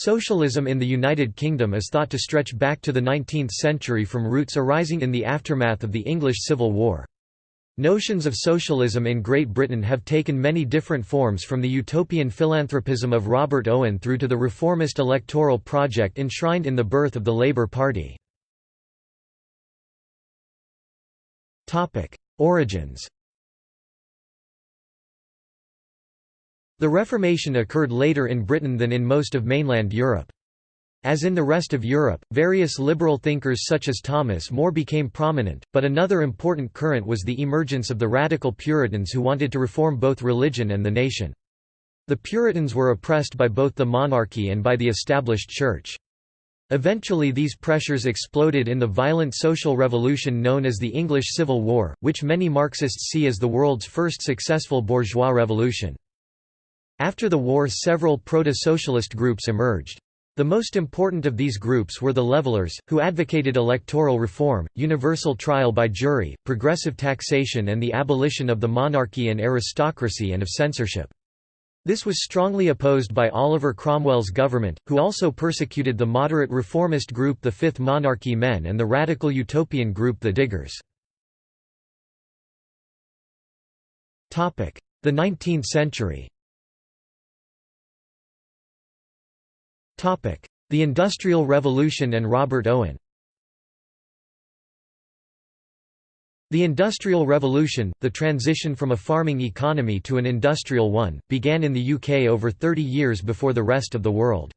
Socialism in the United Kingdom is thought to stretch back to the 19th century from roots arising in the aftermath of the English Civil War. Notions of socialism in Great Britain have taken many different forms from the utopian philanthropism of Robert Owen through to the reformist electoral project enshrined in the birth of the Labour Party. Origins The Reformation occurred later in Britain than in most of mainland Europe. As in the rest of Europe, various liberal thinkers such as Thomas More became prominent, but another important current was the emergence of the radical Puritans who wanted to reform both religion and the nation. The Puritans were oppressed by both the monarchy and by the established church. Eventually these pressures exploded in the violent social revolution known as the English Civil War, which many Marxists see as the world's first successful bourgeois revolution. After the war several proto-socialist groups emerged. The most important of these groups were the Levelers, who advocated electoral reform, universal trial by jury, progressive taxation and the abolition of the monarchy and aristocracy and of censorship. This was strongly opposed by Oliver Cromwell's government, who also persecuted the moderate reformist group the Fifth Monarchy Men and the radical utopian group the Diggers. The 19th century The Industrial Revolution and Robert Owen The Industrial Revolution, the transition from a farming economy to an industrial one, began in the UK over 30 years before the rest of the world.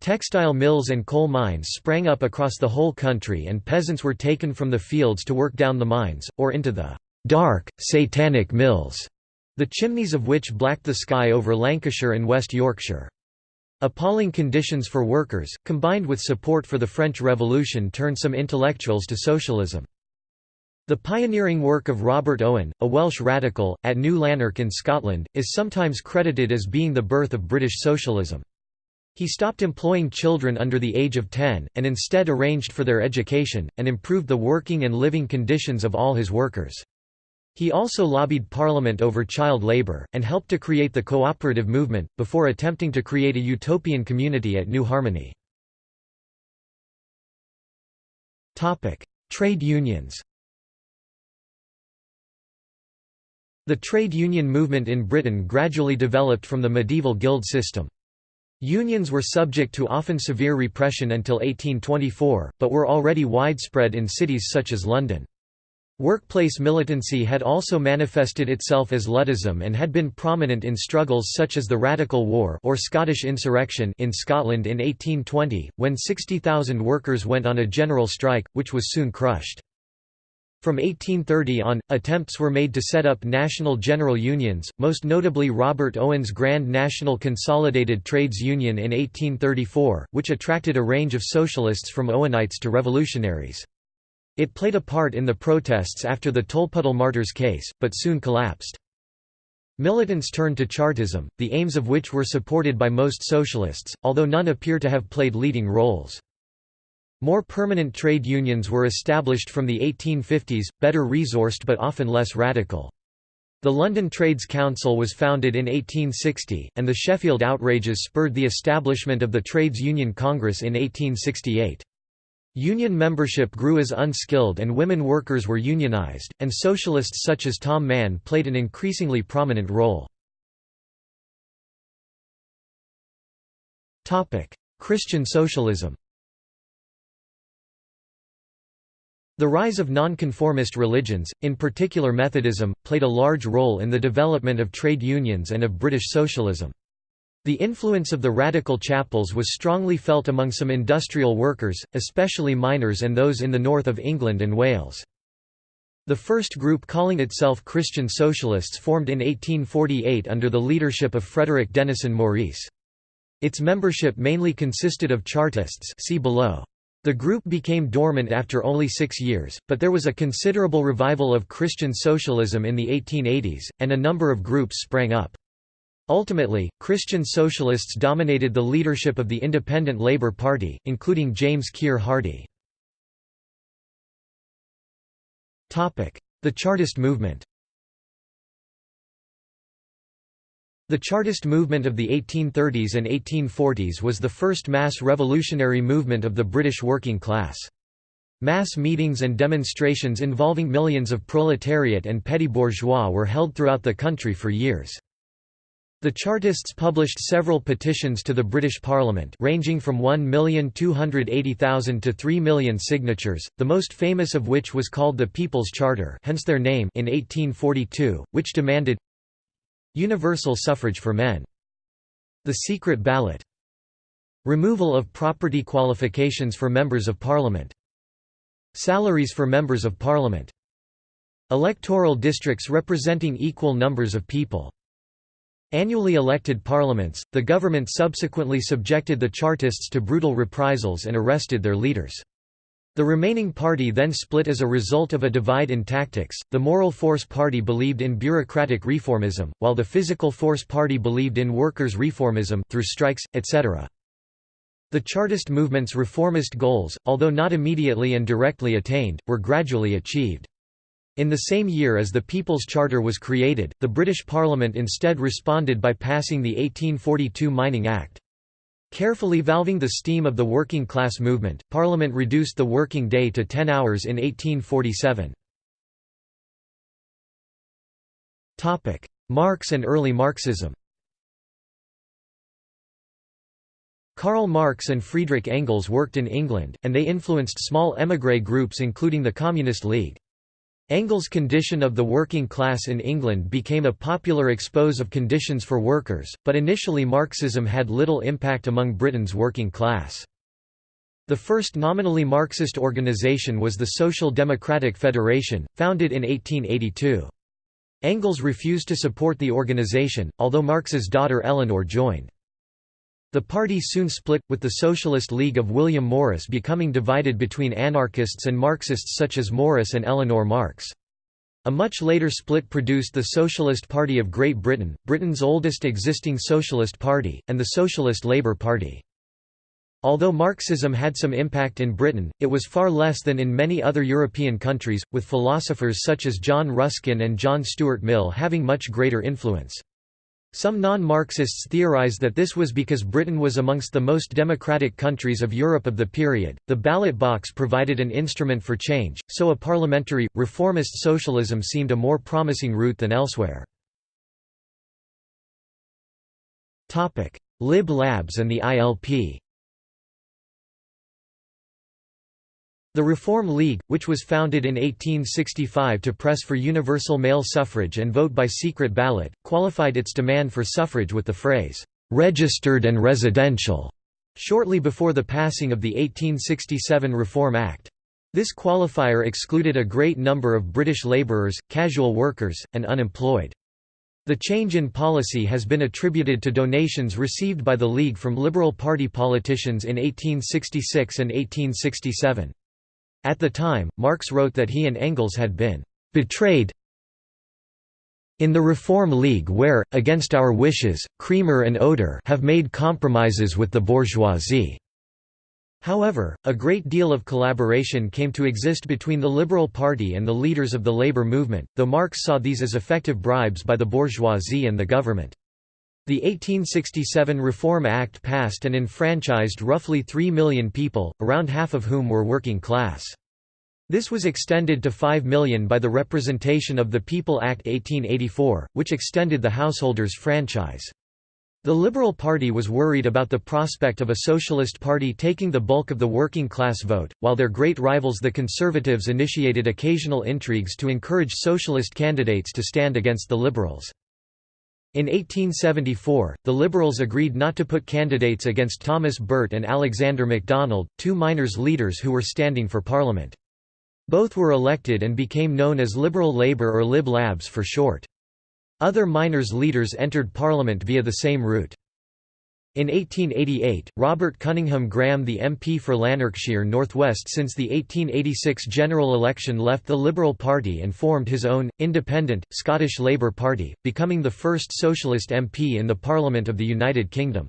Textile mills and coal mines sprang up across the whole country and peasants were taken from the fields to work down the mines, or into the «dark, satanic mills», the chimneys of which blacked the sky over Lancashire and West Yorkshire. Appalling conditions for workers, combined with support for the French Revolution turned some intellectuals to socialism. The pioneering work of Robert Owen, a Welsh radical, at New Lanark in Scotland, is sometimes credited as being the birth of British socialism. He stopped employing children under the age of 10, and instead arranged for their education, and improved the working and living conditions of all his workers. He also lobbied Parliament over child labour, and helped to create the cooperative movement, before attempting to create a utopian community at New Harmony. Trade unions The trade union movement in Britain gradually developed from the medieval guild system. Unions were subject to often severe repression until 1824, but were already widespread in cities such as London. Workplace militancy had also manifested itself as Luddism and had been prominent in struggles such as the Radical War or Scottish Insurrection in Scotland in 1820, when 60,000 workers went on a general strike, which was soon crushed. From 1830 on, attempts were made to set up national general unions, most notably Robert Owen's Grand National Consolidated Trades Union in 1834, which attracted a range of socialists from Owenites to revolutionaries. It played a part in the protests after the Tolpuddle Martyrs case, but soon collapsed. Militants turned to Chartism, the aims of which were supported by most socialists, although none appear to have played leading roles. More permanent trade unions were established from the 1850s, better resourced but often less radical. The London Trades Council was founded in 1860, and the Sheffield outrages spurred the establishment of the Trades Union Congress in 1868. Union membership grew as unskilled and women workers were unionized, and socialists such as Tom Mann played an increasingly prominent role. Christian socialism The rise of nonconformist religions, in particular Methodism, played a large role in the development of trade unions and of British socialism. The influence of the radical chapels was strongly felt among some industrial workers, especially miners and those in the north of England and Wales. The first group calling itself Christian Socialists formed in 1848 under the leadership of Frederick Denison Maurice. Its membership mainly consisted of Chartists see below. The group became dormant after only six years, but there was a considerable revival of Christian socialism in the 1880s, and a number of groups sprang up. Ultimately, Christian socialists dominated the leadership of the Independent Labour Party, including James Keir Hardie. The Chartist movement The Chartist movement of the 1830s and 1840s was the first mass revolutionary movement of the British working class. Mass meetings and demonstrations involving millions of proletariat and petty bourgeois were held throughout the country for years. The Chartists published several petitions to the British Parliament ranging from 1,280,000 to 3 million signatures, the most famous of which was called the People's Charter hence their name in 1842, which demanded Universal suffrage for men. The secret ballot. Removal of property qualifications for members of Parliament. Salaries for members of Parliament. Electoral districts representing equal numbers of people Annually elected parliaments, the government subsequently subjected the Chartists to brutal reprisals and arrested their leaders. The remaining party then split as a result of a divide in tactics. The Moral Force Party believed in bureaucratic reformism, while the Physical Force Party believed in workers' reformism through strikes, etc. The Chartist movement's reformist goals, although not immediately and directly attained, were gradually achieved. In the same year as the People's Charter was created, the British Parliament instead responded by passing the 1842 Mining Act. Carefully valving the steam of the working class movement, Parliament reduced the working day to 10 hours in 1847. Marx and early Marxism Karl Marx and Friedrich Engels worked in England, and they influenced small émigré groups including the Communist League. Engels' condition of the working class in England became a popular expose of conditions for workers, but initially Marxism had little impact among Britain's working class. The first nominally Marxist organisation was the Social Democratic Federation, founded in 1882. Engels refused to support the organisation, although Marx's daughter Eleanor joined. The party soon split, with the Socialist League of William Morris becoming divided between anarchists and Marxists such as Morris and Eleanor Marx. A much later split produced the Socialist Party of Great Britain, Britain's oldest existing socialist party, and the Socialist Labour Party. Although Marxism had some impact in Britain, it was far less than in many other European countries, with philosophers such as John Ruskin and John Stuart Mill having much greater influence. Some non-Marxists theorize that this was because Britain was amongst the most democratic countries of Europe of the period. The ballot box provided an instrument for change, so a parliamentary, reformist socialism seemed a more promising route than elsewhere. Lib Labs and the ILP The Reform League, which was founded in 1865 to press for universal male suffrage and vote by secret ballot, qualified its demand for suffrage with the phrase, "'registered and residential' shortly before the passing of the 1867 Reform Act. This qualifier excluded a great number of British labourers, casual workers, and unemployed. The change in policy has been attributed to donations received by the League from Liberal Party politicians in 1866 and 1867. At the time, Marx wrote that he and Engels had been betrayed in the Reform League where, against our wishes, Cremer and Odger have made compromises with the bourgeoisie. However, a great deal of collaboration came to exist between the Liberal Party and the leaders of the labor movement, though Marx saw these as effective bribes by the bourgeoisie and the government. The 1867 Reform Act passed and enfranchised roughly 3 million people, around half of whom were working class. This was extended to 5 million by the Representation of the People Act 1884, which extended the householders' franchise. The Liberal Party was worried about the prospect of a socialist party taking the bulk of the working class vote, while their great rivals the Conservatives initiated occasional intrigues to encourage socialist candidates to stand against the Liberals. In 1874, the Liberals agreed not to put candidates against Thomas Burt and Alexander MacDonald, two miners' leaders who were standing for Parliament. Both were elected and became known as Liberal Labour or Lib Labs for short. Other miners' leaders entered Parliament via the same route. In 1888, Robert Cunninghame Graham the MP for Lanarkshire North West since the 1886 general election left the Liberal Party and formed his own, independent, Scottish Labour Party, becoming the first socialist MP in the Parliament of the United Kingdom.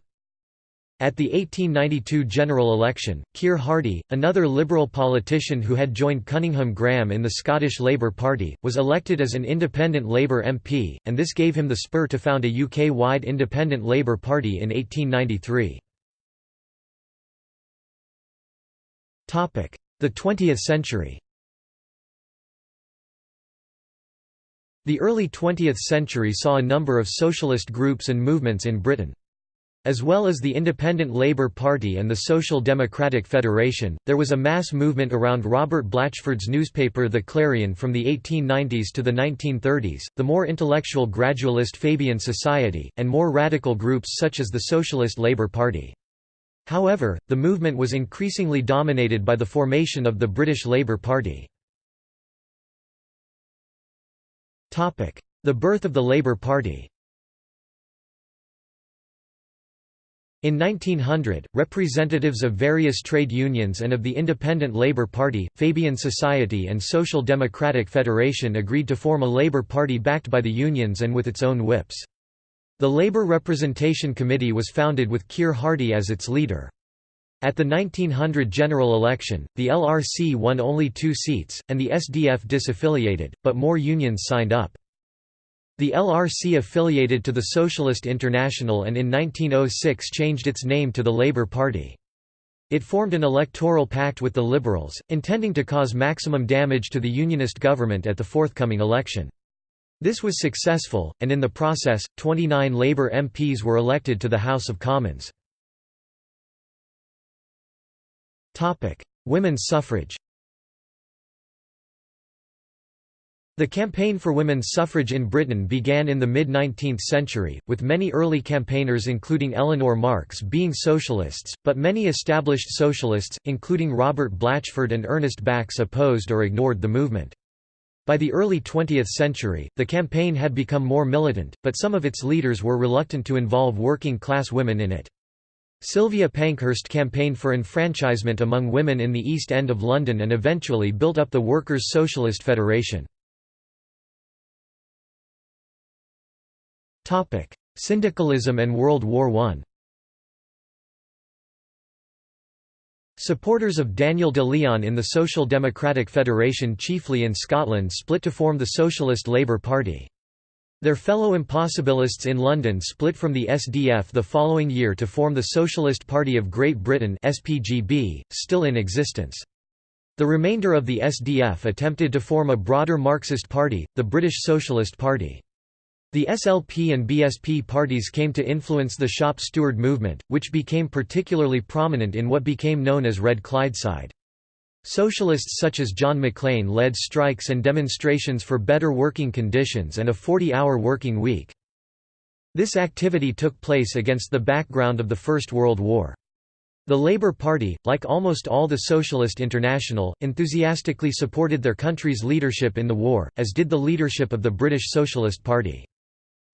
At the 1892 general election, Keir Hardie, another Liberal politician who had joined Cunninghame Graham in the Scottish Labour Party, was elected as an independent Labour MP, and this gave him the spur to found a UK-wide independent Labour Party in 1893. The 20th century The early 20th century saw a number of socialist groups and movements in Britain. As well as the Independent Labour Party and the Social Democratic Federation, there was a mass movement around Robert Blatchford's newspaper The Clarion from the 1890s to the 1930s, the more intellectual gradualist Fabian Society, and more radical groups such as the Socialist Labour Party. However, the movement was increasingly dominated by the formation of the British Labour Party. The birth of the Labour Party In 1900, representatives of various trade unions and of the Independent Labour Party, Fabian Society and Social Democratic Federation agreed to form a Labour Party backed by the unions and with its own whips. The Labour Representation Committee was founded with Keir Hardie as its leader. At the 1900 general election, the LRC won only two seats, and the SDF disaffiliated, but more unions signed up. The LRC affiliated to the Socialist International and in 1906 changed its name to the Labour Party. It formed an electoral pact with the Liberals, intending to cause maximum damage to the Unionist government at the forthcoming election. This was successful, and in the process, 29 Labour MPs were elected to the House of Commons. Women's suffrage The campaign for women's suffrage in Britain began in the mid-19th century, with many early campaigners including Eleanor Marx being socialists, but many established socialists, including Robert Blatchford and Ernest Bax opposed or ignored the movement. By the early 20th century, the campaign had become more militant, but some of its leaders were reluctant to involve working-class women in it. Sylvia Pankhurst campaigned for enfranchisement among women in the East End of London and eventually built up the Workers' Socialist Federation. Syndicalism and World War I Supporters of Daniel de Leon in the Social Democratic Federation chiefly in Scotland split to form the Socialist Labour Party. Their fellow impossibilists in London split from the SDF the following year to form the Socialist Party of Great Britain SPGB, still in existence. The remainder of the SDF attempted to form a broader Marxist party, the British Socialist Party. The SLP and BSP parties came to influence the shop steward movement, which became particularly prominent in what became known as Red Clydeside. Socialists such as John Maclean led strikes and demonstrations for better working conditions and a 40-hour working week. This activity took place against the background of the First World War. The Labour Party, like almost all the Socialist International, enthusiastically supported their country's leadership in the war, as did the leadership of the British Socialist Party.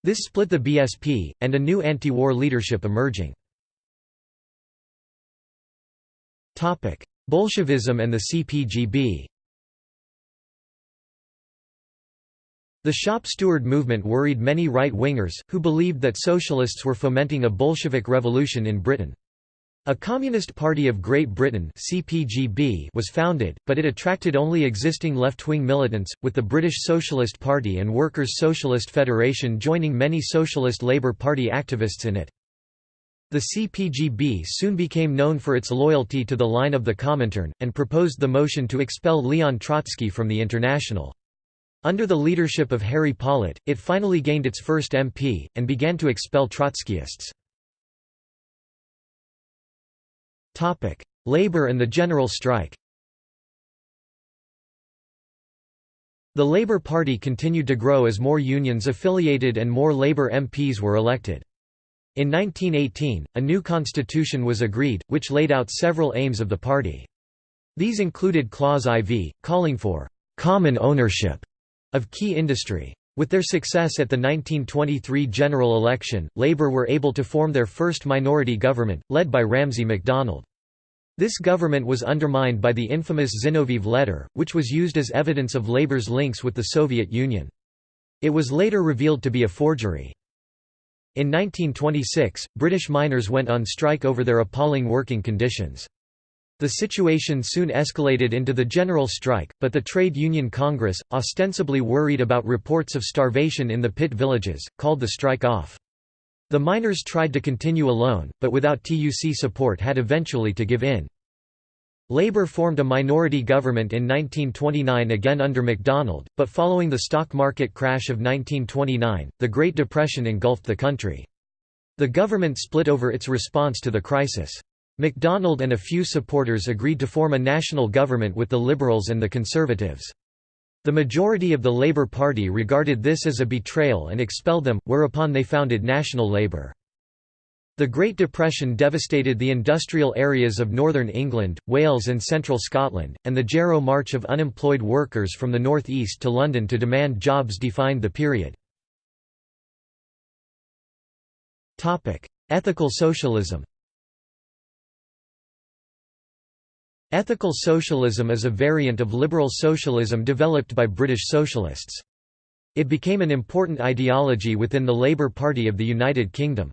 This split the BSP, and a new anti-war leadership emerging. Bolshevism and the CPGB The shop steward movement worried many right-wingers, who believed that socialists were fomenting a Bolshevik revolution in Britain. A Communist Party of Great Britain (CPGB) was founded, but it attracted only existing left-wing militants, with the British Socialist Party and Workers' Socialist Federation joining many Socialist Labour Party activists in it. The CPGB soon became known for its loyalty to the line of the Comintern, and proposed the motion to expel Leon Trotsky from the International. Under the leadership of Harry Pollitt, it finally gained its first MP, and began to expel Trotskyists. Labour and the general strike The Labour Party continued to grow as more unions affiliated and more Labour MPs were elected. In 1918, a new constitution was agreed, which laid out several aims of the party. These included Clause IV, calling for «common ownership» of key industry. With their success at the 1923 general election, Labour were able to form their first minority government, led by Ramsay MacDonald. This government was undermined by the infamous Zinoviev letter, which was used as evidence of Labour's links with the Soviet Union. It was later revealed to be a forgery. In 1926, British miners went on strike over their appalling working conditions. The situation soon escalated into the general strike, but the Trade Union Congress, ostensibly worried about reports of starvation in the pit villages, called the strike off. The miners tried to continue alone, but without TUC support had eventually to give in. Labour formed a minority government in 1929 again under MacDonald, but following the stock market crash of 1929, the Great Depression engulfed the country. The government split over its response to the crisis. MacDonald and a few supporters agreed to form a national government with the Liberals and the Conservatives. The majority of the Labour Party regarded this as a betrayal and expelled them, whereupon they founded National Labour. The Great Depression devastated the industrial areas of northern England, Wales and central Scotland, and the Jarrow March of unemployed workers from the north east to London to demand jobs defined the period. Ethical socialism Ethical socialism is a variant of liberal socialism developed by British socialists. It became an important ideology within the Labour Party of the United Kingdom.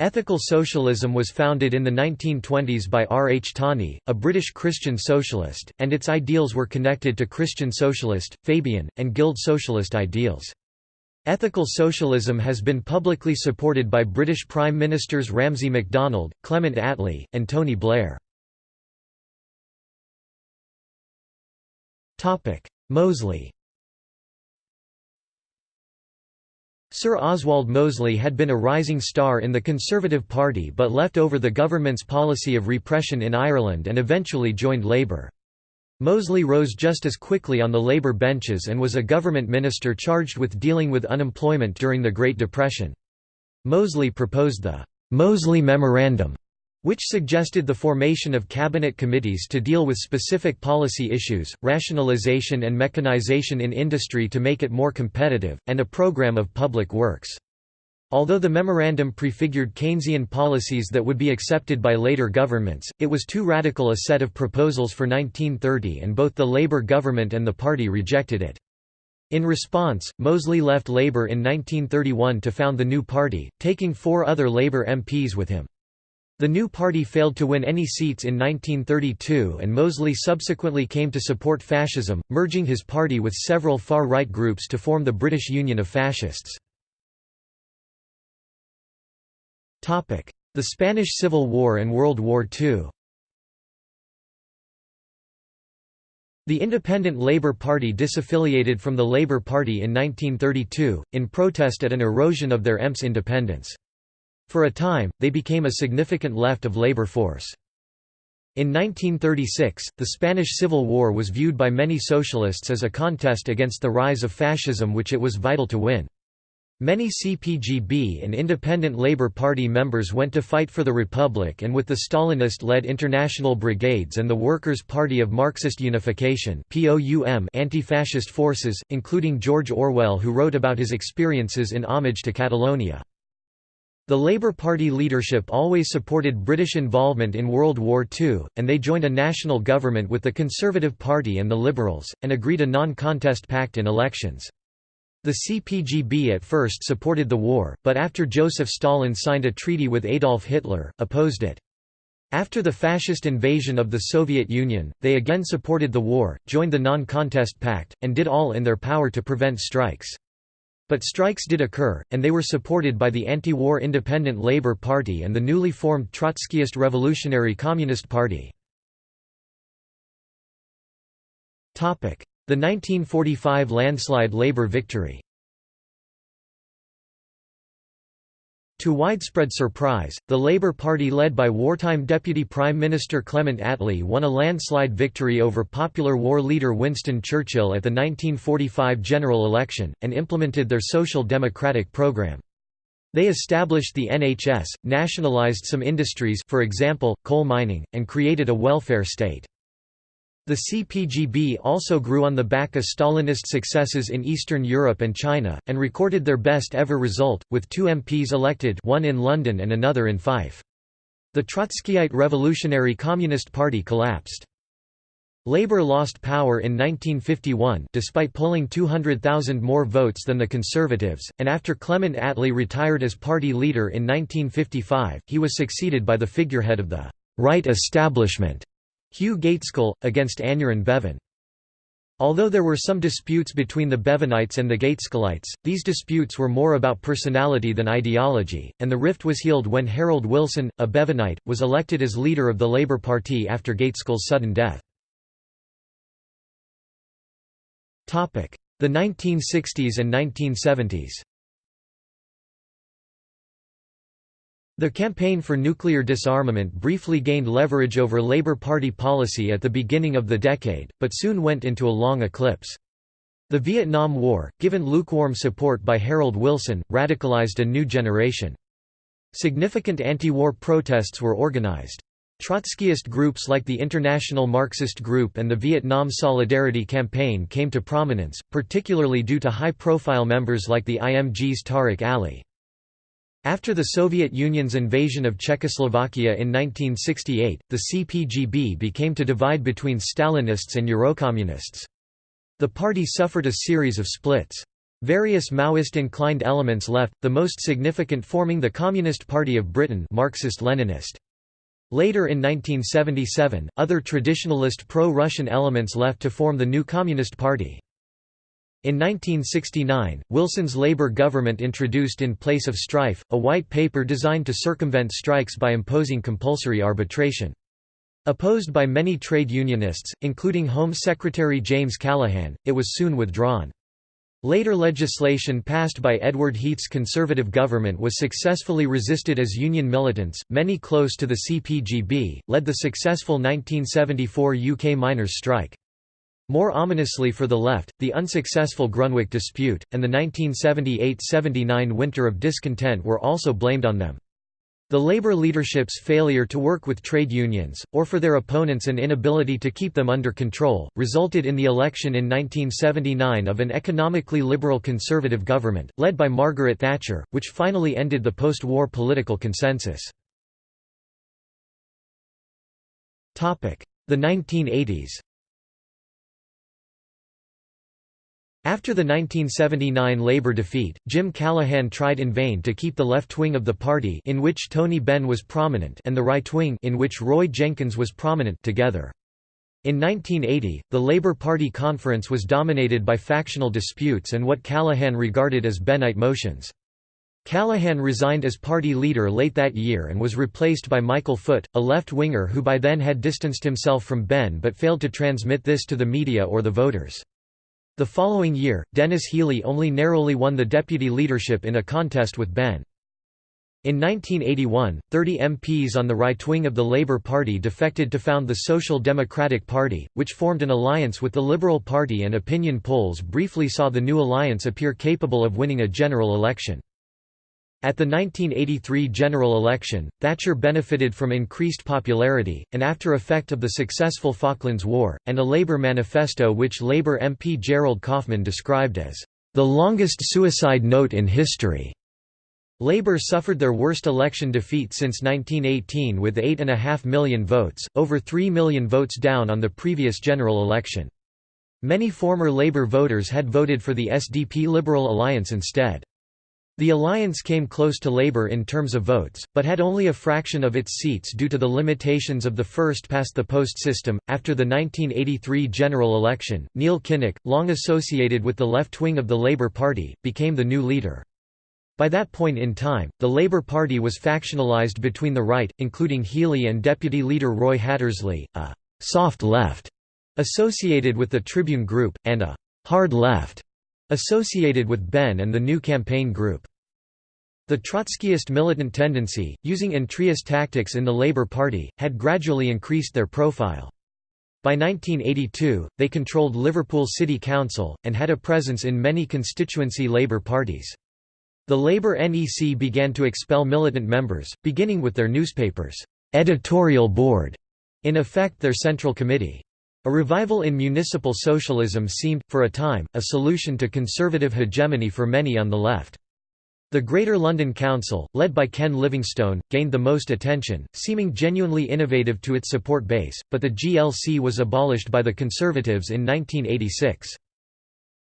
Ethical socialism was founded in the 1920s by R. H. Tawney, a British Christian socialist, and its ideals were connected to Christian socialist, Fabian, and Guild socialist ideals. Ethical socialism has been publicly supported by British Prime Ministers Ramsay MacDonald, Clement Attlee, and Tony Blair. Mosley Sir Oswald Mosley had been a rising star in the Conservative Party but left over the government's policy of repression in Ireland and eventually joined Labour. Mosley rose just as quickly on the Labour benches and was a government minister charged with dealing with unemployment during the Great Depression. Mosley proposed the Mosley Memorandum which suggested the formation of cabinet committees to deal with specific policy issues, rationalization and mechanization in industry to make it more competitive, and a program of public works. Although the memorandum prefigured Keynesian policies that would be accepted by later governments, it was too radical a set of proposals for 1930 and both the Labour government and the party rejected it. In response, Mosley left Labour in 1931 to found the new party, taking four other Labour MPs with him. The new party failed to win any seats in 1932 and Mosley subsequently came to support fascism, merging his party with several far-right groups to form the British Union of Fascists. The Spanish Civil War and World War II The Independent Labour Party disaffiliated from the Labour Party in 1932, in protest at an erosion of their MPs' independence. For a time, they became a significant left of labor force. In 1936, the Spanish Civil War was viewed by many socialists as a contest against the rise of fascism which it was vital to win. Many CPGB and Independent Labour Party members went to fight for the Republic and with the Stalinist-led International Brigades and the Workers' Party of Marxist Unification anti-fascist forces, including George Orwell who wrote about his experiences in Homage to Catalonia. The Labour Party leadership always supported British involvement in World War II, and they joined a national government with the Conservative Party and the Liberals, and agreed a non-contest pact in elections. The CPGB at first supported the war, but after Joseph Stalin signed a treaty with Adolf Hitler, opposed it. After the fascist invasion of the Soviet Union, they again supported the war, joined the non-contest pact, and did all in their power to prevent strikes. But strikes did occur, and they were supported by the anti-war Independent Labour Party and the newly formed Trotskyist Revolutionary Communist Party. The 1945 landslide Labour victory To widespread surprise, the Labour Party led by wartime Deputy Prime Minister Clement Attlee won a landslide victory over popular war leader Winston Churchill at the 1945 general election, and implemented their social democratic programme. They established the NHS, nationalised some industries for example, coal mining, and created a welfare state. The CPGB also grew on the back of Stalinist successes in Eastern Europe and China, and recorded their best ever result, with two MPs elected one in London and another in Fife. The Trotskyite Revolutionary Communist Party collapsed. Labour lost power in 1951 despite polling 200,000 more votes than the Conservatives, and after Clement Attlee retired as party leader in 1955, he was succeeded by the figurehead of the «right establishment», Hugh Gaitskell, against Aneurin Bevan. Although there were some disputes between the Bevanites and the Gaitskellites, these disputes were more about personality than ideology, and the rift was healed when Harold Wilson, a Bevanite, was elected as leader of the Labour Party after Gaitskell's sudden death. The 1960s and 1970s The campaign for nuclear disarmament briefly gained leverage over Labour Party policy at the beginning of the decade, but soon went into a long eclipse. The Vietnam War, given lukewarm support by Harold Wilson, radicalized a new generation. Significant anti-war protests were organized. Trotskyist groups like the International Marxist Group and the Vietnam Solidarity Campaign came to prominence, particularly due to high-profile members like the IMG's Tariq Ali. After the Soviet Union's invasion of Czechoslovakia in 1968, the CPGB became to divide between Stalinists and Eurocommunists. The party suffered a series of splits. Various Maoist-inclined elements left, the most significant forming the Communist Party of Britain Marxist-Leninist. Later in 1977, other traditionalist pro-Russian elements left to form the new Communist Party. In 1969, Wilson's Labour government introduced in place of strife, a white paper designed to circumvent strikes by imposing compulsory arbitration. Opposed by many trade unionists, including Home Secretary James Callaghan, it was soon withdrawn. Later legislation passed by Edward Heath's Conservative government was successfully resisted as union militants, many close to the CPGB, led the successful 1974 UK miners' strike. More ominously for the left, the unsuccessful Grunwick dispute, and the 1978–79 winter of discontent were also blamed on them. The Labour leadership's failure to work with trade unions, or for their opponents an inability to keep them under control, resulted in the election in 1979 of an economically liberal conservative government, led by Margaret Thatcher, which finally ended the post-war political consensus. The 1980s After the 1979 Labour defeat, Jim Callaghan tried in vain to keep the left wing of the party in which Tony Benn was prominent and the right wing in which Roy Jenkins was prominent together. In 1980, the Labour Party conference was dominated by factional disputes and what Callaghan regarded as Bennite motions. Callaghan resigned as party leader late that year and was replaced by Michael Foot, a left-winger who by then had distanced himself from Benn but failed to transmit this to the media or the voters. The following year, Denis Healey only narrowly won the deputy leadership in a contest with Benn. In 1981, 30 MPs on the right wing of the Labour Party defected to found the Social Democratic Party, which formed an alliance with the Liberal Party and opinion polls briefly saw the new alliance appear capable of winning a general election. At the 1983 general election, Thatcher benefited from increased popularity, and after effect of the successful Falklands War, and a Labour manifesto which Labour MP Gerald Kaufman described as, "...the longest suicide note in history." Labour suffered their worst election defeat since 1918 with 8.5 million votes, over 3 million votes down on the previous general election. Many former Labour voters had voted for the SDP Liberal Alliance instead. The alliance came close to Labour in terms of votes, but had only a fraction of its seats due to the limitations of the first-past-the-post system. After the 1983 general election, Neil Kinnock, long associated with the left wing of the Labour Party, became the new leader. By that point in time, the Labour Party was factionalised between the right, including Healey and deputy leader Roy Hattersley, a «soft left» associated with the Tribune Group, and a «hard left» Associated with Benn and the New Campaign Group. The Trotskyist militant tendency, using entryist tactics in the Labour Party, had gradually increased their profile. By 1982, they controlled Liverpool City Council, and had a presence in many constituency Labour parties. The Labour NEC began to expel militant members, beginning with their newspaper's editorial board, in effect their central committee. A revival in municipal socialism seemed, for a time, a solution to conservative hegemony for many on the left. The Greater London Council, led by Ken Livingstone, gained the most attention, seeming genuinely innovative to its support base, but the GLC was abolished by the Conservatives in 1986.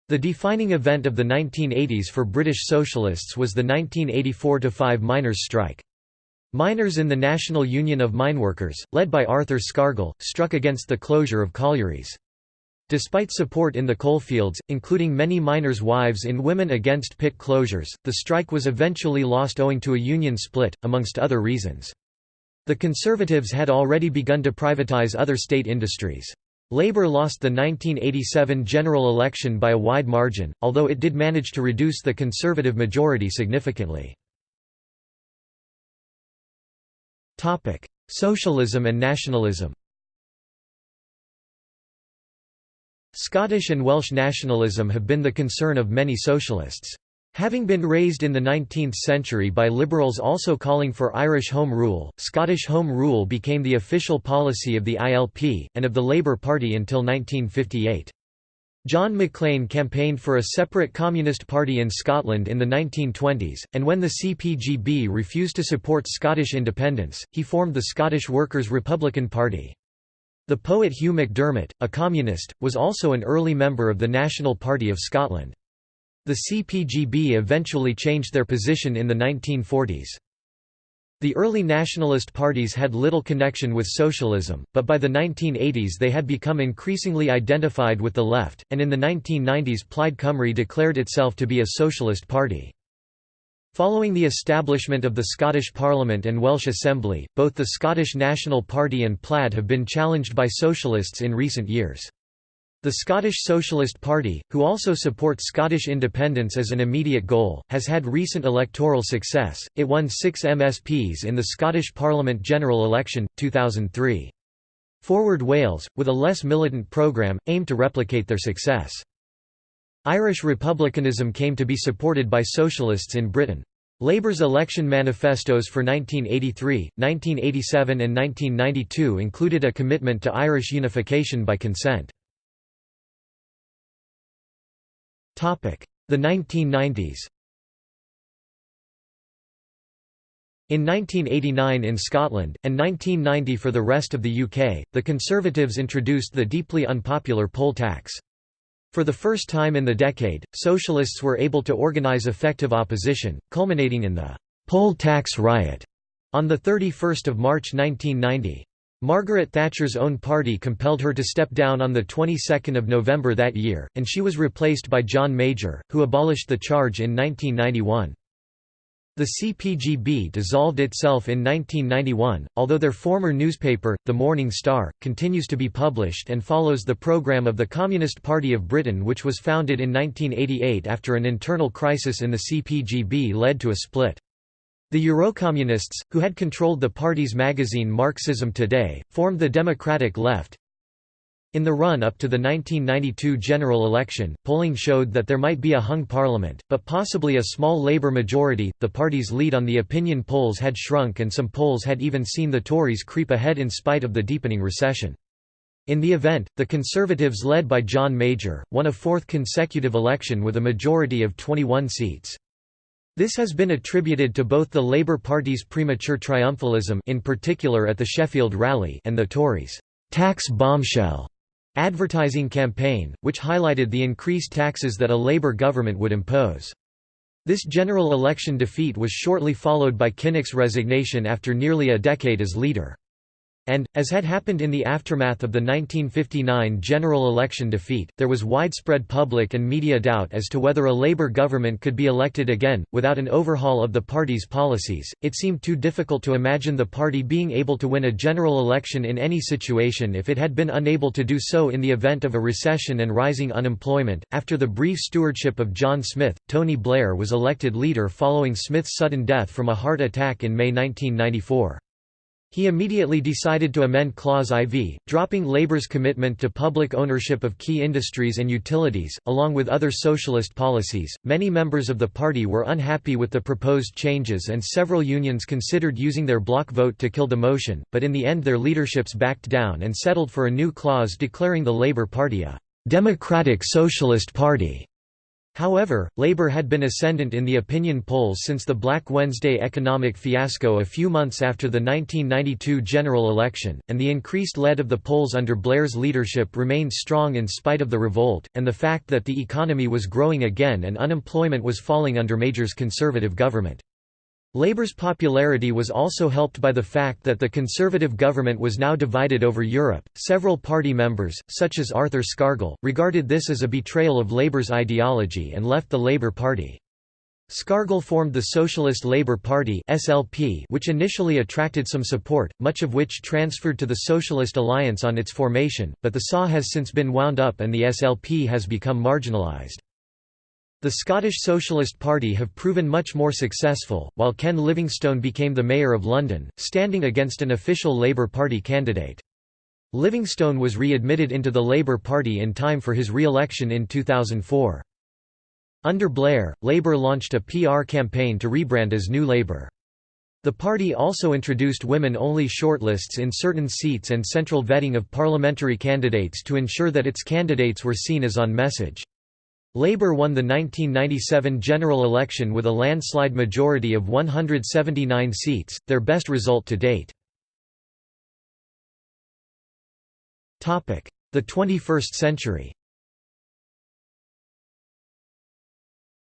The defining event of the 1980s for British socialists was the 1984–5 miners' strike. Miners in the National Union of Mineworkers, led by Arthur Scargill, struck against the closure of collieries. Despite support in the coalfields, including many miners' wives in Women Against Pit Closures, the strike was eventually lost owing to a union split, amongst other reasons. The Conservatives had already begun to privatize other state industries. Labour lost the 1987 general election by a wide margin, although it did manage to reduce the Conservative majority significantly. Socialism and nationalism Scottish and Welsh nationalism have been the concern of many socialists. Having been raised in the 19th century by liberals also calling for Irish Home Rule, Scottish Home Rule became the official policy of the ILP, and of the Labour Party until 1958. John Maclean campaigned for a separate Communist Party in Scotland in the 1920s, and when the CPGB refused to support Scottish independence, he formed the Scottish Workers' Republican Party. The poet Hugh MacDiarmid, a communist, was also an early member of the National Party of Scotland. The CPGB eventually changed their position in the 1940s. The early nationalist parties had little connection with socialism, but by the 1980s they had become increasingly identified with the left, and in the 1990s Plaid Cymru declared itself to be a socialist party. Following the establishment of the Scottish Parliament and Welsh Assembly, both the Scottish National Party and Plaid have been challenged by socialists in recent years. The Scottish Socialist Party, who also supports Scottish independence as an immediate goal, has had recent electoral success, it won six MSPs in the Scottish Parliament general election, 2003. Forward Wales, with a less militant programme, aimed to replicate their success. Irish republicanism came to be supported by socialists in Britain. Labour's election manifestos for 1983, 1987 and 1992 included a commitment to Irish unification by consent. The 1990s In 1989 in Scotland, and 1990 for the rest of the UK, the Conservatives introduced the deeply unpopular poll tax. For the first time in the decade, socialists were able to organise effective opposition, culminating in the «poll tax riot» on 31 March 1990. Margaret Thatcher's own party compelled her to step down on the 22nd of November that year, and she was replaced by John Major, who abolished the charge in 1991. The CPGB dissolved itself in 1991, although their former newspaper, The Morning Star, continues to be published and follows the programme of the Communist Party of Britain which was founded in 1988 after an internal crisis in the CPGB led to a split. The Eurocommunists, who had controlled the party's magazine Marxism Today, formed the Democratic Left, in the run-up to the 1992 general election, polling showed that there might be a hung parliament, but possibly a small Labour majority. The party's lead on the opinion polls had shrunk and some polls had even seen the Tories creep ahead in spite of the deepening recession. In the event, the Conservatives led by John Major, won a fourth consecutive election with a majority of 21 seats. This has been attributed to both the Labour Party's premature triumphalism in particular at the Sheffield rally and the Tories' tax bombshell advertising campaign, which highlighted the increased taxes that a Labour government would impose. This general election defeat was shortly followed by Kinnock's resignation after nearly a decade as leader. And, as had happened in the aftermath of the 1959 general election defeat, there was widespread public and media doubt as to whether a Labour government could be elected again. Without an overhaul of the party's policies, it seemed too difficult to imagine the party being able to win a general election in any situation if it had been unable to do so in the event of a recession and rising unemployment. After the brief stewardship of John Smith, Tony Blair was elected leader following Smith's sudden death from a heart attack in May 1994. He immediately decided to amend Clause IV, dropping Labour's commitment to public ownership of key industries and utilities, along with other socialist policies. Many members of the party were unhappy with the proposed changes, and several unions considered using their block vote to kill the motion, but in the end, their leaderships backed down and settled for a new clause declaring the Labour Party a Democratic Socialist Party. However, Labour had been ascendant in the opinion polls since the Black Wednesday economic fiasco a few months after the 1992 general election, and the increased lead of the polls under Blair's leadership remained strong in spite of the revolt, and the fact that the economy was growing again and unemployment was falling under Major's Conservative government. Labour's popularity was also helped by the fact that the Conservative government was now divided over Europe. Several party members, such as Arthur Scargill, regarded this as a betrayal of Labour's ideology and left the Labour Party. Scargill formed the Socialist Labour Party (SLP), which initially attracted some support, much of which transferred to the Socialist Alliance on its formation, but the SAW has since been wound up and the SLP has become marginalised. The Scottish Socialist Party have proven much more successful, while Ken Livingstone became the Mayor of London, standing against an official Labour Party candidate. Livingstone was re-admitted into the Labour Party in time for his re-election in 2004. Under Blair, Labour launched a PR campaign to rebrand as New Labour. The party also introduced women-only shortlists in certain seats and central vetting of parliamentary candidates to ensure that its candidates were seen as on message. Labour won the 1997 general election with a landslide majority of 179 seats, their best result to date. The 21st century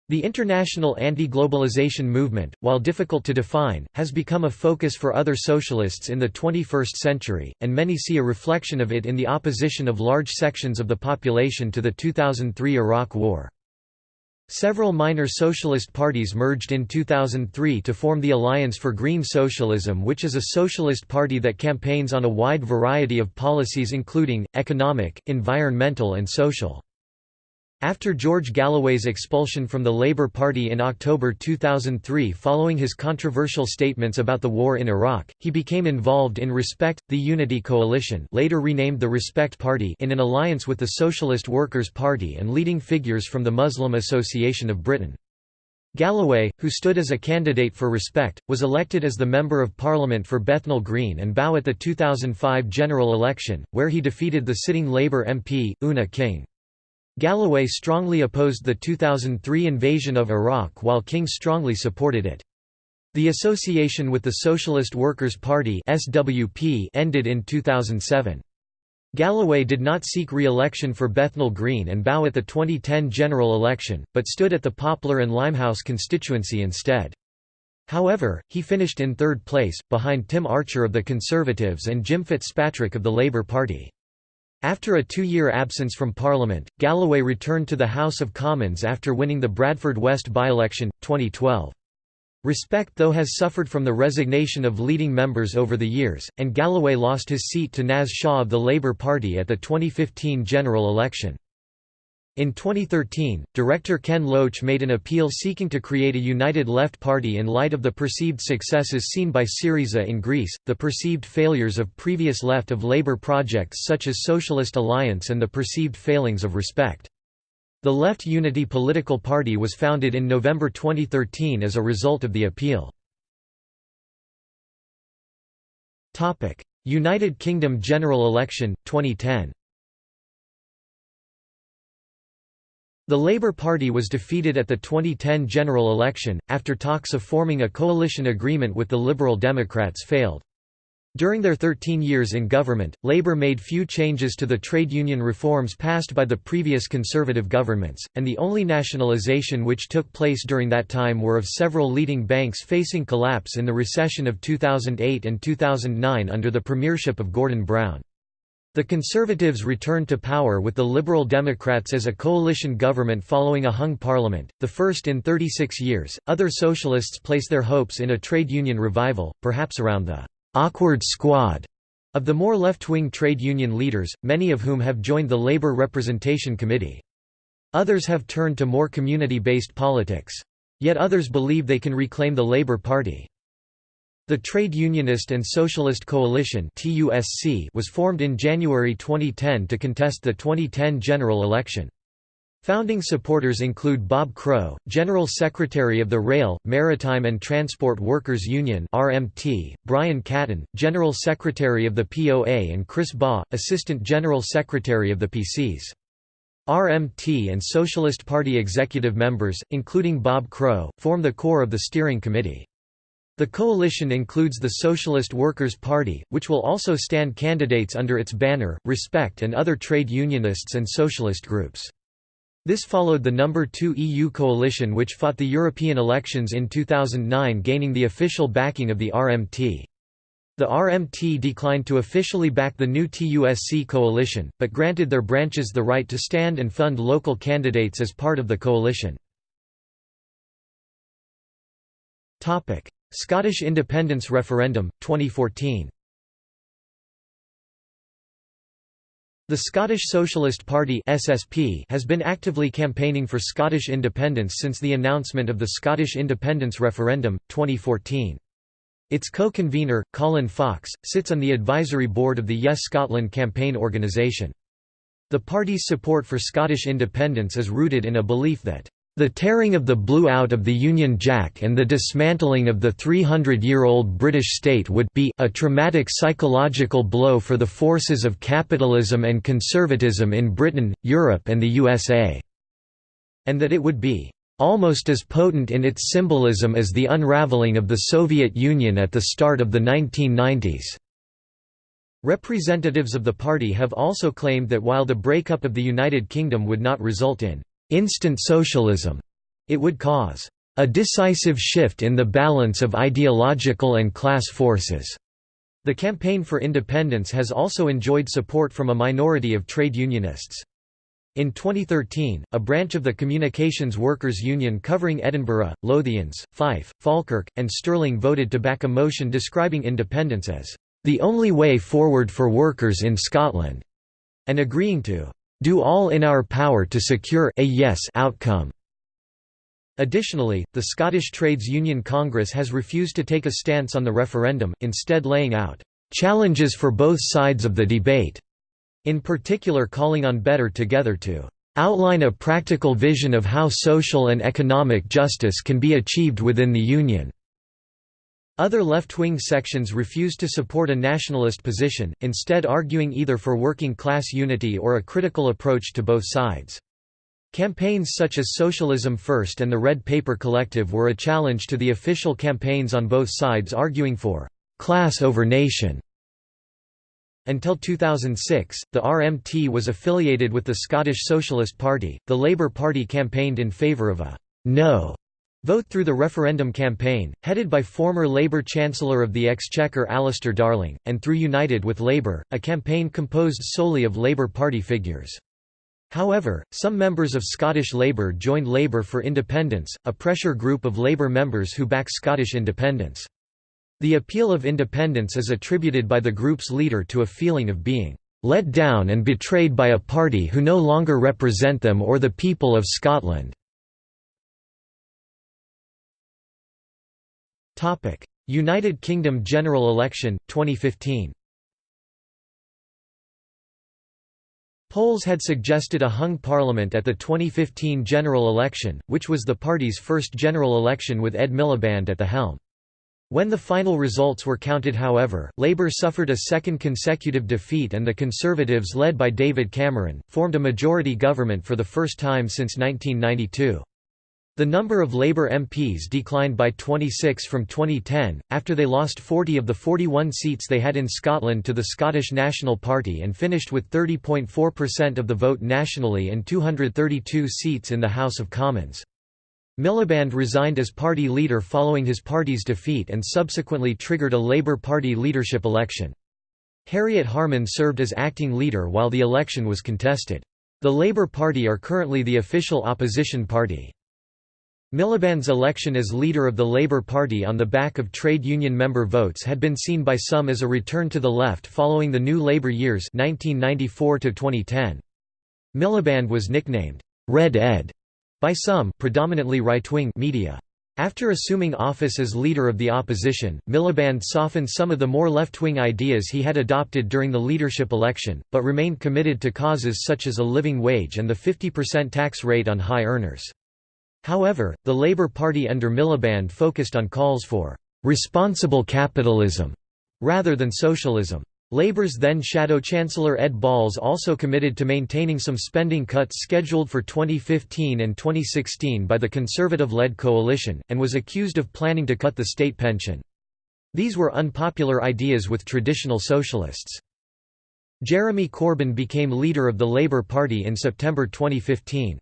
The international anti-globalization movement, while difficult to define, has become a focus for other socialists in the 21st century, and many see a reflection of it in the opposition of large sections of the population to the 2003 Iraq War. Several minor socialist parties merged in 2003 to form the Alliance for Green Socialism which is a socialist party that campaigns on a wide variety of policies including, economic, environmental and social. After George Galloway's expulsion from the Labour Party in October 2003 following his controversial statements about the war in Iraq, he became involved in Respect, the Unity Coalition later renamed the Respect Party in an alliance with the Socialist Workers' Party and leading figures from the Muslim Association of Britain. Galloway, who stood as a candidate for Respect, was elected as the Member of Parliament for Bethnal Green and Bow at the 2005 general election, where he defeated the sitting Labour MP, Oona King. Galloway strongly opposed the 2003 invasion of Iraq while King strongly supported it. The association with the Socialist Workers' Party SWP ended in 2007. Galloway did not seek re-election for Bethnal Green and Bow at the 2010 general election, but stood at the Poplar and Limehouse constituency instead. However, he finished in third place, behind Tim Archer of the Conservatives and Jim Fitzpatrick of the Labour Party. After a two-year absence from Parliament, Galloway returned to the House of Commons after winning the Bradford West by-election, 2012. Respect though has suffered from the resignation of leading members over the years, and Galloway lost his seat to Naz Shah of the Labour Party at the 2015 general election. In 2013, director Ken Loach made an appeal seeking to create a united left party in light of the perceived successes seen by Syriza in Greece, the perceived failures of previous left of Labour projects such as Socialist Alliance and the perceived failings of Respect. The Left Unity political party was founded in November 2013 as a result of the appeal. United Kingdom general election, 2010 The Labour Party was defeated at the 2010 general election, after talks of forming a coalition agreement with the Liberal Democrats failed. During their 13 years in government, Labour made few changes to the trade union reforms passed by the previous Conservative governments, and the only nationalisation which took place during that time were of several leading banks facing collapse in the recession of 2008 and 2009 under the premiership of Gordon Brown. The Conservatives returned to power with the Liberal Democrats as a coalition government following a hung parliament, the first in 36 years. Other socialists place their hopes in a trade union revival, perhaps around the awkward squad of the more left-wing trade union leaders, many of whom have joined the Labour Representation Committee. Others have turned to more community-based politics. Yet others believe they can reclaim the Labour Party. The Trade Unionist and Socialist Coalition was formed in January 2010 to contest the 2010 general election. Founding supporters include Bob Crow, General Secretary of the Rail, Maritime and Transport Workers Union (RMT), Brian Caton, General Secretary of the POA and Chris Baugh, Assistant General Secretary of the PCS. RMT and Socialist Party executive members, including Bob Crow, form the core of the steering committee. The coalition includes the Socialist Workers' Party, which will also stand candidates under its banner, Respect and other trade unionists and socialist groups. This followed the number 2 EU coalition which fought the European elections in 2009 gaining the official backing of the RMT. The RMT declined to officially back the new TUSC coalition, but granted their branches the right to stand and fund local candidates as part of the coalition. Scottish independence referendum, 2014 The Scottish Socialist Party (SSP) has been actively campaigning for Scottish independence since the announcement of the Scottish independence referendum 2014. Its co-convener, Colin Fox, sits on the advisory board of the Yes Scotland campaign organisation. The party's support for Scottish independence is rooted in a belief that the tearing of the blue out of the Union Jack and the dismantling of the 300-year-old British state would be a traumatic psychological blow for the forces of capitalism and conservatism in Britain, Europe and the USA", and that it would be "...almost as potent in its symbolism as the unravelling of the Soviet Union at the start of the 1990s." Representatives of the party have also claimed that while the breakup of the United Kingdom would not result in instant socialism. It would cause a decisive shift in the balance of ideological and class forces. The campaign for independence has also enjoyed support from a minority of trade unionists. In 2013, a branch of the Communications Workers Union covering Edinburgh, Lothians, Fife, Falkirk, and Stirling voted to back a motion describing independence as the only way forward for workers in Scotland, and agreeing to do all in our power to secure a yes outcome. Additionally, the Scottish Trades Union Congress has refused to take a stance on the referendum, instead laying out challenges for both sides of the debate, in particular calling on Better Together to outline a practical vision of how social and economic justice can be achieved within the Union. Other left-wing sections refused to support a nationalist position, instead arguing either for working-class unity or a critical approach to both sides. Campaigns such as Socialism First and the Red Paper Collective were a challenge to the official campaigns on both sides arguing for «class over nation». Until 2006, the RMT was affiliated with the Scottish Socialist Party. The Labour Party campaigned in favour of a «no» Vote through the referendum campaign, headed by former Labour Chancellor of the Exchequer Alistair Darling, and through United with Labour, a campaign composed solely of Labour Party figures. However, some members of Scottish Labour joined Labour for Independence, a pressure group of Labour members who back Scottish independence. The appeal of independence is attributed by the group's leader to a feeling of being let down and betrayed by a party who no longer represent them or the people of Scotland. Topic: United Kingdom general election 2015. Polls had suggested a hung parliament at the 2015 general election, which was the party's first general election with Ed Miliband at the helm. When the final results were counted however, Labour suffered a second consecutive defeat and the Conservatives led by David Cameron, formed a majority government for the first time since 1992. The number of Labour MPs declined by 26 from 2010, after they lost 40 of the 41 seats they had in Scotland to the Scottish National Party and finished with 30.4% of the vote nationally and 232 seats in the House of Commons. Miliband resigned as party leader following his party's defeat and subsequently triggered a Labour Party leadership election. Harriet Harman served as acting leader while the election was contested. The Labour Party are currently the official opposition party. Miliband's election as leader of the Labour Party on the back of trade union member votes had been seen by some as a return to the left following the new Labour years 1994 -2010. Miliband was nicknamed, "'Red Ed' by some predominantly right-wing media. After assuming office as leader of the opposition, Miliband softened some of the more left-wing ideas he had adopted during the leadership election, but remained committed to causes such as a living wage and the 50% tax rate on high earners. However, the Labour Party under Miliband focused on calls for «responsible capitalism» rather than socialism. Labour's then Shadow Chancellor Ed Balls also committed to maintaining some spending cuts scheduled for 2015 and 2016 by the Conservative-led coalition, and was accused of planning to cut the state pension. These were unpopular ideas with traditional socialists. Jeremy Corbyn became leader of the Labour Party in September 2015.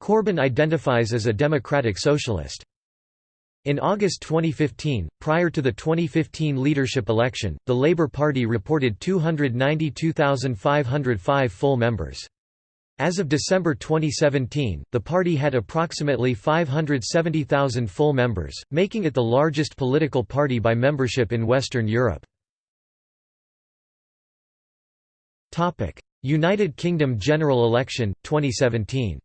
Corbyn identifies as a democratic socialist. In August 2015, prior to the 2015 leadership election, the Labour Party reported 292,505 full members. As of December 2017, the party had approximately 570,000 full members, making it the largest political party by membership in Western Europe. United Kingdom general election, 2017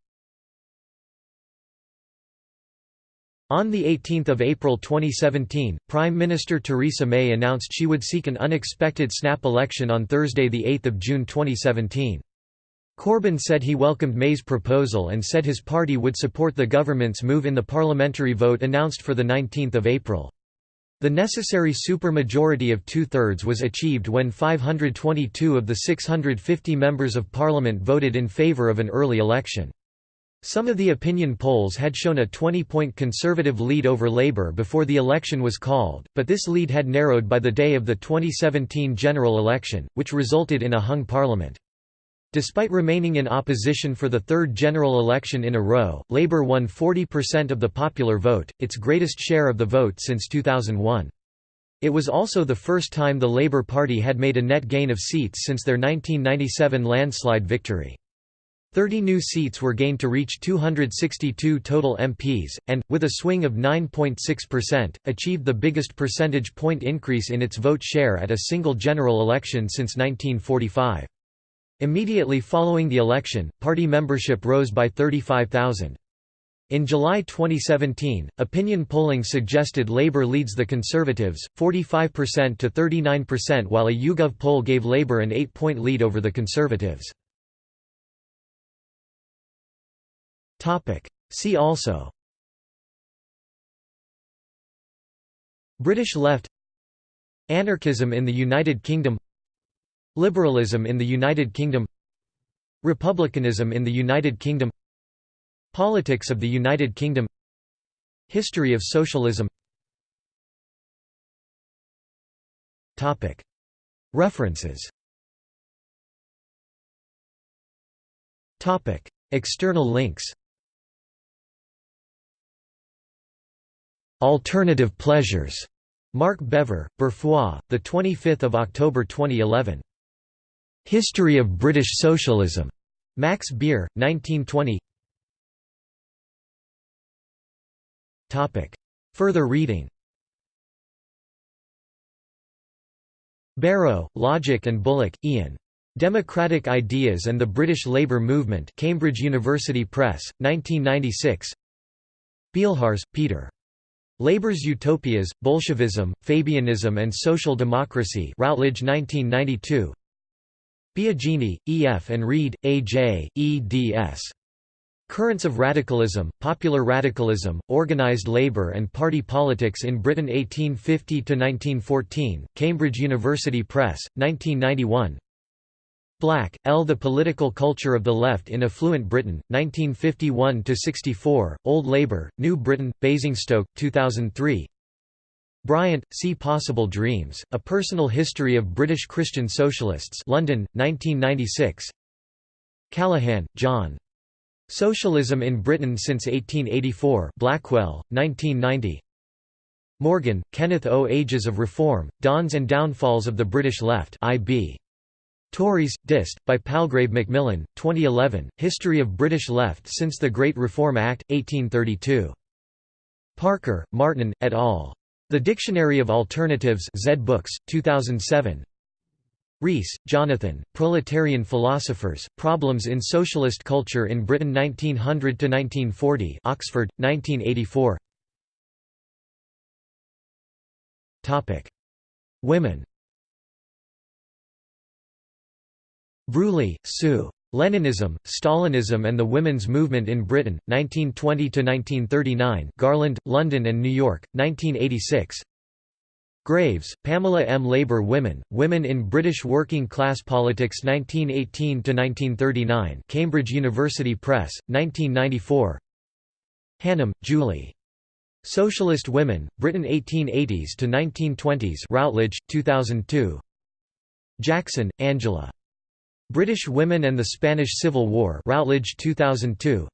On 18 April 2017, Prime Minister Theresa May announced she would seek an unexpected snap election on Thursday 8 June 2017. Corbyn said he welcomed May's proposal and said his party would support the government's move in the parliamentary vote announced for 19 April. The necessary supermajority of two-thirds was achieved when 522 of the 650 members of parliament voted in favour of an early election. Some of the opinion polls had shown a 20-point Conservative lead over Labour before the election was called, but this lead had narrowed by the day of the 2017 general election, which resulted in a hung parliament. Despite remaining in opposition for the third general election in a row, Labour won 40% of the popular vote, its greatest share of the vote since 2001. It was also the first time the Labour Party had made a net gain of seats since their 1997 landslide victory. 30 new seats were gained to reach 262 total MPs, and, with a swing of 9.6%, achieved the biggest percentage point increase in its vote share at a single general election since 1945. Immediately following the election, party membership rose by 35,000. In July 2017, opinion polling suggested Labour leads the Conservatives, 45% to 39% while a YouGov poll gave Labour an 8-point lead over the Conservatives. See also British left Anarchism in the United Kingdom Liberalism in the United Kingdom Republicanism in the United Kingdom Politics of the United Kingdom History of socialism References External links Alternative Pleasures Mark Bevir, Berfrois, the 25th of October 2011. History of British Socialism. Max Beer, 1920 Topic. Further reading Barrow, Logie and Bullock, Ian. Democratic Ideas and the British Labour Movement Cambridge University Press, 1996 Beilharz, Peter. Labour's Utopias, Bolshevism, Fabianism and Social Democracy Routledge 1992 Biagini, E. F. and Reid, A. J., eds. Currents of Radicalism, Popular Radicalism, Organised Labour and Party Politics in Britain 1850–1914, Cambridge University Press, 1991 Black, L. The Political Culture of the Left in Affluent Britain, 1951–64, Old Labour, New Britain, Basingstoke, 2003 Bryant, See Possible Dreams, A Personal History of British Christian Socialists London, 1996 Callaghan, John. Socialism in Britain since 1884 Blackwell, 1990 Morgan, Kenneth O. Ages of Reform, Dawns and Downfalls of the British Left IB. Tauris, Dist, by Palgrave Macmillan, 2011, History of British Left since the Great Reform Act, 1832. Parker, Martin, et al. The Dictionary of Alternatives Zed Books, 2007 Rees, Jonathan, Proletarian Philosophers, Problems in Socialist Culture in Britain 1900–1940 Oxford, 1984 Women Bruley, Sue. Leninism, Stalinism and the Women's Movement in Britain, 1920–1939 Garland, London and New York, 1986 Graves, Pamela M. Labour Women, Women in British Working Class Politics 1918–1939 Cambridge University Press, 1994 Hannam, Julie. Socialist Women, Britain 1880s to 1920s Routledge, 2002 Jackson, Angela. British Women and the Spanish Civil War Routledge 2002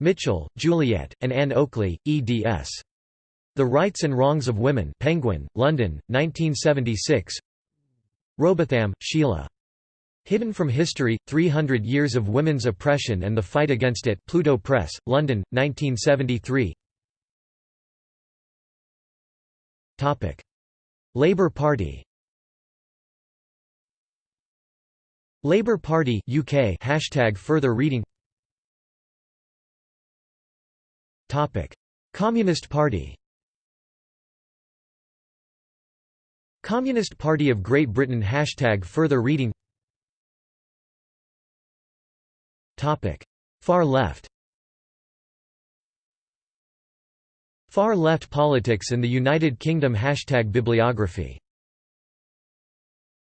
Mitchell, Juliet, and Anne Oakley, eds. The Rights and Wrongs of Women Penguin, London, 1976 Rowbotham, Sheila. Hidden from History, 300 Years of Women's Oppression and the Fight Against It Pluto Press, London, 1973 Labour Party Labour Party UK hashtag further reading. Topic. Communist Party. Communist Party of Great Britain Hashtag further reading. Topic. Far left. Far left politics in the United Kingdom Hashtag bibliography